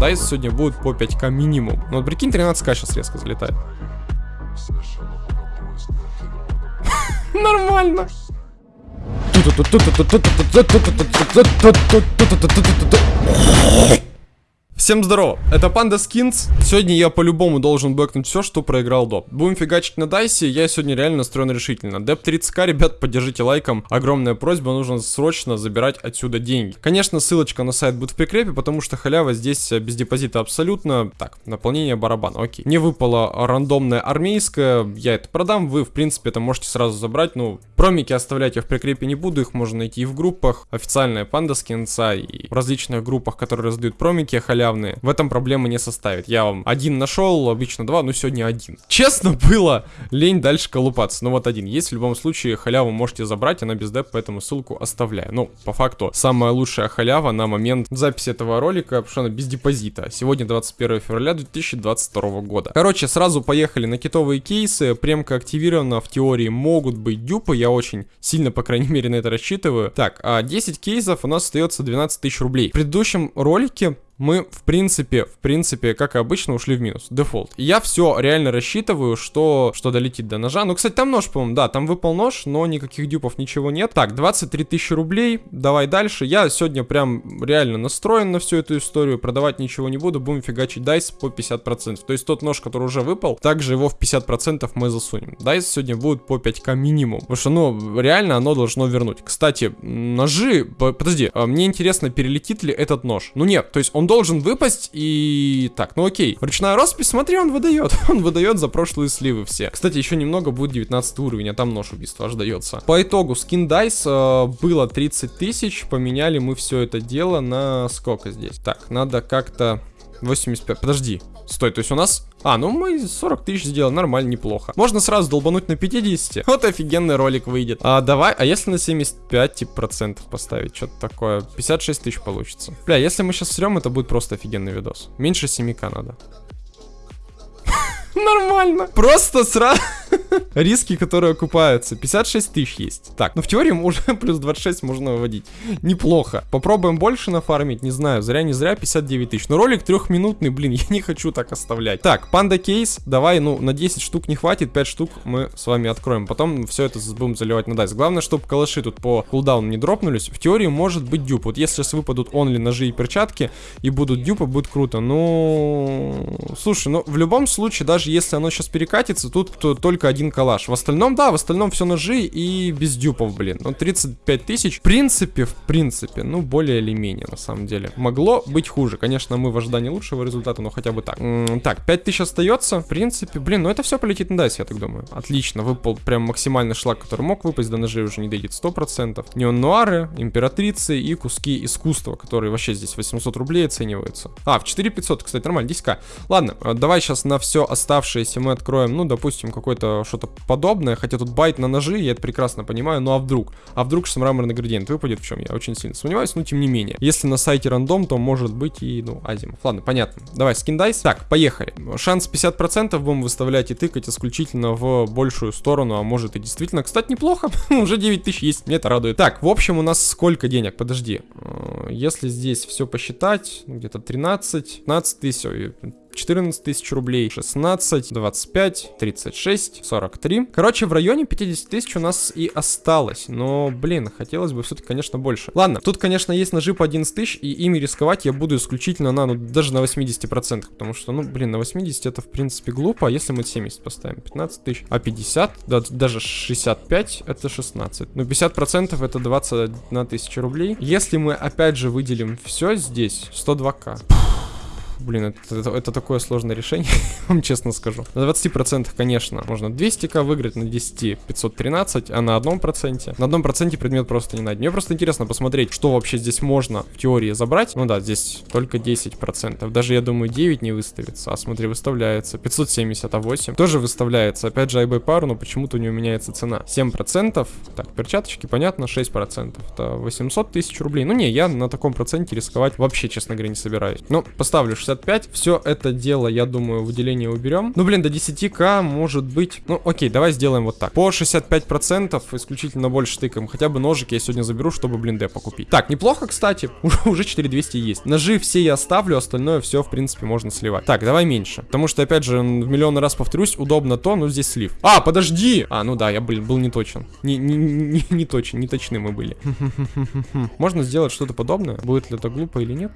Dice сегодня будет по 5к минимум. Ну, вот прикинь, 13к сейчас резко залетает. Нормально. Всем здорово, это Panda Skins. Сегодня я по-любому должен бэкнуть все, что проиграл до. Будем фигачить на дайсе, я сегодня реально настроен решительно. Деп 30к, ребят, поддержите лайком. Огромная просьба, нужно срочно забирать отсюда деньги. Конечно, ссылочка на сайт будет в прикрепе, потому что халява здесь без депозита абсолютно. Так, наполнение барабана, окей. Мне выпало рандомное армейское, я это продам, вы, в принципе, это можете сразу забрать. Ну, промики оставлять я в прикрепе не буду, их можно найти и в группах. Официальная PandaSkins'а и в различных группах, которые раздают промики халявные, в этом проблемы не составит. Я вам один нашел, обычно два, но сегодня один. Честно было, лень дальше колупаться, но вот один есть. В любом случае, халяву можете забрать, она без деп, поэтому ссылку оставляю. Ну, по факту, самая лучшая халява на момент записи этого ролика, потому что она без депозита. Сегодня 21 февраля 2022 года. Короче, сразу поехали на китовые кейсы. Премка активирована, в теории могут быть дюпы, я очень сильно, по крайней мере, на это рассчитываю. Так, а 10 кейсов у нас остается 12 тысяч рублей. В предыдущем ролике мы, в принципе, в принципе, как и обычно, ушли в минус. Дефолт. я все реально рассчитываю, что, что долетит до ножа. Ну, кстати, там нож, по-моему, да, там выпал нож, но никаких дюпов, ничего нет. Так, 23 тысячи рублей, давай дальше. Я сегодня прям реально настроен на всю эту историю, продавать ничего не буду, будем фигачить dice по 50%. То есть тот нож, который уже выпал, также его в 50% мы засунем. Dice сегодня будет по 5к минимум, потому что, ну, реально оно должно вернуть. Кстати, ножи, подожди, а мне интересно, перелетит ли этот нож? Ну нет, то есть он должен выпасть и... Так, ну окей. Ручная роспись, смотри, он выдает. Он выдает за прошлые сливы все. Кстати, еще немного будет 19 уровень, а там нож убийства аж дается. По итогу, скин dice э, было 30 тысяч. Поменяли мы все это дело на сколько здесь? Так, надо как-то... 85. Подожди. Стой, то есть у нас... А, ну мы 40 тысяч сделали, нормально, неплохо. Можно сразу долбануть на 50. Вот офигенный ролик выйдет. А давай, а если на 75 типа процентов поставить? Что-то такое. 56 тысяч получится. Бля, если мы сейчас срем, это будет просто офигенный видос. Меньше 7к надо. Нормально. Просто сразу... Риски, которые окупаются. 56 тысяч есть. Так, ну в теории уже плюс 26 можно выводить. Неплохо. Попробуем больше нафармить, не знаю. Зря не зря 59 тысяч. Но ролик трехминутный, блин, я не хочу так оставлять. Так, панда кейс. Давай, ну, на 10 штук не хватит. 5 штук мы с вами откроем. Потом все это будем заливать на дайс. Главное, чтобы калаши тут по кулдауну не дропнулись. В теории может быть дюп. Вот если сейчас выпадут онли ножи и перчатки и будут дюпы, будет круто. Ну, слушай, ну в любом случае, даже если оно сейчас перекатится, тут то, только один калаш. В остальном, да, в остальном все ножи и без дюпов, блин. Ну, 35 тысяч, в принципе, в принципе, ну, более или менее, на самом деле. Могло быть хуже. Конечно, мы в ожидании лучшего результата, но хотя бы так. М -м так, 5 тысяч остается. В принципе, блин, ну это все полетит на дайс, я так думаю. Отлично, выпал прям максимальный шлак, который мог выпасть, до ножей уже не дойдет 100%. Неон-нуары, императрицы и куски искусства, которые вообще здесь 800 рублей оцениваются. А, в 4500, кстати, нормально, 10к. Ладно, э, давай сейчас на все оставшееся мы откроем, ну, допустим, какой-то что-то подобное, хотя тут байт на ножи, я это прекрасно понимаю, ну а вдруг? А вдруг что мраморный градиент выпадет, в чем я очень сильно сомневаюсь, но тем не менее. Если на сайте рандом, то может быть и, ну, азимов. Ладно, понятно. Давай, скин дайс. Так, поехали. Шанс 50% будем выставлять и тыкать исключительно в большую сторону, а может и действительно, кстати, неплохо. Уже 9 тысяч есть, мне это радует. Так, в общем, у нас сколько денег? Подожди. Э, если здесь все посчитать, где-то 13, 15 тысяч, 14 тысяч рублей, 16, 25, 36, 43. Короче, в районе 50 тысяч у нас и осталось. Но, блин, хотелось бы все-таки, конечно, больше. Ладно, тут, конечно, есть ножи по 11 тысяч, и ими рисковать я буду исключительно на, ну, даже на 80%. Потому что, ну, блин, на 80 это, в принципе, глупо. А если мы 70 поставим? 15 тысяч. А 50, да, даже 65, это 16. Ну, 50% это 21 тысяча рублей. Если мы, опять же, выделим все здесь, 102к. Блин, это, это, это такое сложное решение, вам честно скажу. На 20%, конечно, можно 200к выиграть, на 10 513, а на одном проценте. На одном проценте предмет просто не найден. Мне просто интересно посмотреть, что вообще здесь можно в теории забрать. Ну да, здесь только 10%. Даже, я думаю, 9 не выставится. А смотри, выставляется 570, а 8 тоже выставляется. Опять же, IB пару, но почему-то не меняется цена. 7%. Так, перчаточки, понятно, 6%. Это 800 тысяч рублей. Ну не, я на таком проценте рисковать вообще, честно говоря, не собираюсь. Ну, поставлю 65. Все это дело, я думаю, выделение уберем. Ну, блин, до 10к может быть... Ну, окей, давай сделаем вот так. По 65% исключительно больше тыкаем. Хотя бы ножик я сегодня заберу, чтобы, блин, депо купить. Так, неплохо, кстати. Уже 4200 есть. Ножи все я оставлю, остальное все, в принципе, можно сливать. Так, давай меньше. Потому что, опять же, в миллион раз повторюсь, удобно то, но здесь слив. А, подожди! А, ну да, я, блин, был не точен. Не, не, не, не точен, не точны мы были. Можно сделать что-то подобное? Будет ли это глупо или нет?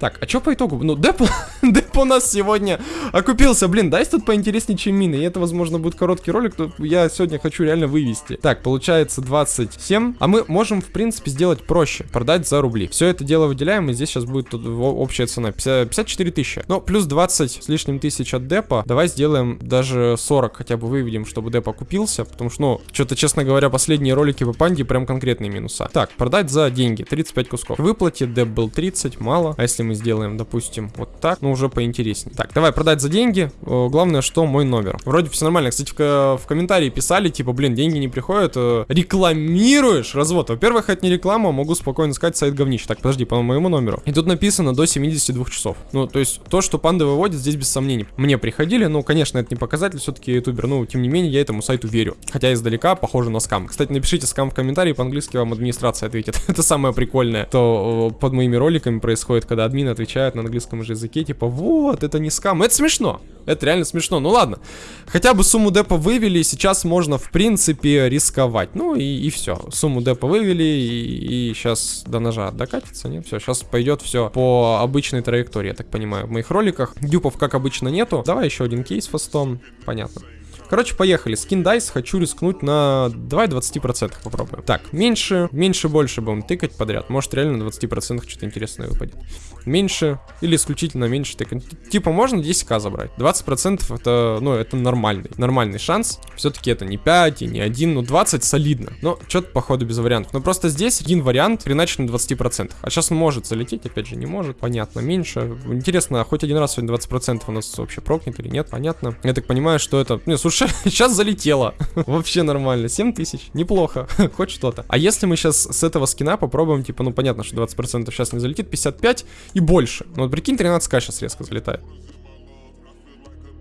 Так, а что по итогу? Ну, деп, деп у нас сегодня окупился. Блин, дай тут поинтереснее, чем мины. И это, возможно, будет короткий ролик, то я сегодня хочу реально вывести. Так, получается 27. А мы можем, в принципе, сделать проще. Продать за рубли. Все это дело выделяем, и здесь сейчас будет общая цена. 50, 54 тысячи. Ну, плюс 20 с лишним тысяч от депа. Давай сделаем даже 40 хотя бы выведем, чтобы деп окупился. Потому что, ну, что-то, честно говоря, последние ролики по панде прям конкретные минуса. Так, продать за деньги. 35 кусков. Выплате деп был 30, мало. А если мы сделаем, допустим, вот так, но уже поинтереснее. Так, давай продать за деньги. Главное, что мой номер. Вроде все нормально. Кстати, в, в комментарии писали, типа, блин, деньги не приходят. Э, рекламируешь развод. Во-первых, это не реклама, могу спокойно сказать сайт говнищ. Так, подожди, по моему номеру. И тут написано до 72 часов. Ну, то есть, то, что панда выводит, здесь без сомнений. Мне приходили, ну, конечно, это не показатель, все-таки ютубер, ну, тем не менее, я этому сайту верю. Хотя издалека похоже на скам. Кстати, напишите скам в комментарии, по-английски вам администрация ответит. это самое прикольное, то под моими роликами происходит, когда админ админы отвечают на английском же языке, типа, вот, это не скам. Это смешно. Это реально смешно. Ну ладно. Хотя бы сумму депа вывели, сейчас можно, в принципе, рисковать. Ну и, и все. Сумму депа вывели, и, и сейчас до ножа докатится, нет? Все, сейчас пойдет все по обычной траектории, я так понимаю, в моих роликах. Дюпов, как обычно, нету. Давай еще один кейс фастом. Понятно. Короче, поехали. Скин дайс хочу рискнуть на... Давай 20% попробуем. Так, меньше, меньше, больше будем тыкать подряд. Может, реально на 20% что-то интересное выпадет. Меньше или исключительно меньше тыкать. Типа, можно 10к забрать. 20% это, ну, это нормальный, нормальный шанс. Все-таки это не 5 и не 1, ну, 20 солидно. Но что-то, походу, без вариантов. Но просто здесь один вариант хреначит на 20%. А сейчас он может залететь, опять же, не может. Понятно, меньше. Интересно, хоть один раз сегодня 20% у нас вообще прокнет или нет? Понятно. Я так понимаю, что это... Не, слушай, сейчас залетело. Вообще нормально. 7 тысяч. Неплохо. Хоть что-то. А если мы сейчас с этого скина попробуем, типа, ну понятно, что 20% сейчас не залетит, 55 и больше. Ну вот прикинь, 13к сейчас резко залетает.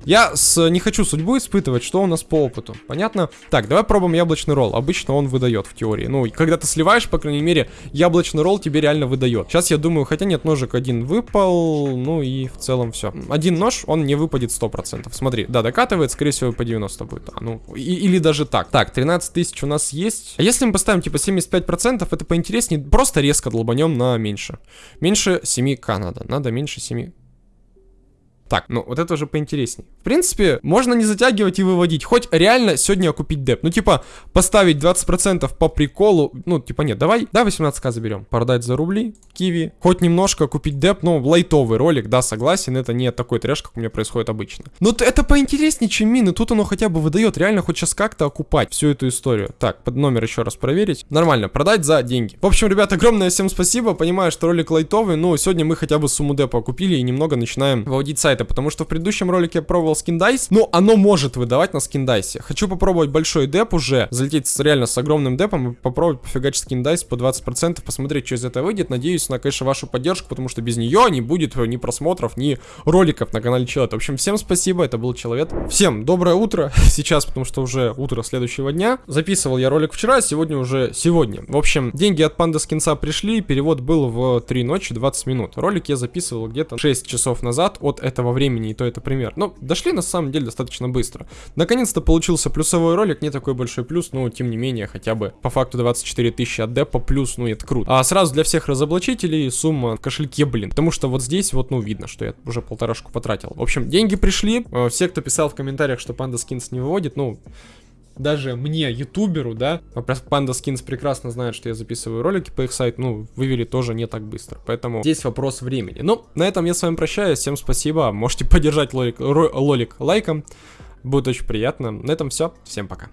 Я с, не хочу судьбу испытывать, что у нас по опыту. Понятно? Так, давай пробуем яблочный ролл. Обычно он выдает в теории. Ну, когда ты сливаешь, по крайней мере, яблочный ролл тебе реально выдает. Сейчас я думаю, хотя нет, ножик один выпал. Ну и в целом все. Один нож, он не выпадет 100%. Смотри, да, докатывает, скорее всего, по 90 будет. А, ну, и, или даже так. Так, 13 тысяч у нас есть. А если мы поставим типа 75%, это поинтереснее. Просто резко долбанем на меньше. Меньше 7к надо. Надо меньше 7. Так, ну вот это уже поинтереснее. Принципе, можно не затягивать и выводить. Хоть реально сегодня купить деп. Ну, типа, поставить 20% по приколу. Ну, типа, нет, давай, да, 18к заберем. Продать за рубли, киви. Хоть немножко купить деп, ну, лайтовый ролик, да, согласен. Это не такой трэш, как у меня происходит обычно. Но это поинтереснее, чем мины. Тут оно хотя бы выдает. Реально хоть сейчас как-то окупать всю эту историю. Так, под номер еще раз проверить. Нормально, продать за деньги. В общем, ребят, огромное всем спасибо. Понимаю, что ролик лайтовый, но сегодня мы хотя бы сумму депа купили и немного начинаем выводить сайт сайта, потому что в предыдущем ролике я пробовал скиндайс, но оно может выдавать на скиндайсе. Хочу попробовать большой деп уже, залететь с, реально с огромным депом и попробовать пофигачить скиндайс по 20%, посмотреть, что из этого выйдет. Надеюсь на, конечно, вашу поддержку, потому что без нее не будет ни просмотров, ни роликов на канале Человек. В общем, всем спасибо, это был Человек. Всем доброе утро сейчас, потому что уже утро следующего дня. Записывал я ролик вчера, сегодня уже сегодня. В общем, деньги от панда скинца пришли, перевод был в 3 ночи 20 минут. Ролик я записывал где-то 6 часов назад от этого времени, и то это пример. Но дошли на самом деле достаточно быстро. Наконец-то получился плюсовой ролик, не такой большой плюс, но тем не менее, хотя бы по факту 24 тысячи от депа плюс, ну это круто. А сразу для всех разоблачителей сумма в кошельке, блин. Потому что вот здесь вот, ну видно, что я уже полторашку потратил. В общем, деньги пришли. Э, все, кто писал в комментариях, что Panda Skins не выводит, ну даже мне, ютуберу, да, Panda Skins прекрасно знает, что я записываю ролики по их сайту, ну, вывели тоже не так быстро, поэтому здесь вопрос времени. Ну, на этом я с вами прощаюсь, всем спасибо, можете поддержать лолик, ролик лайком, будет очень приятно. На этом все, всем пока.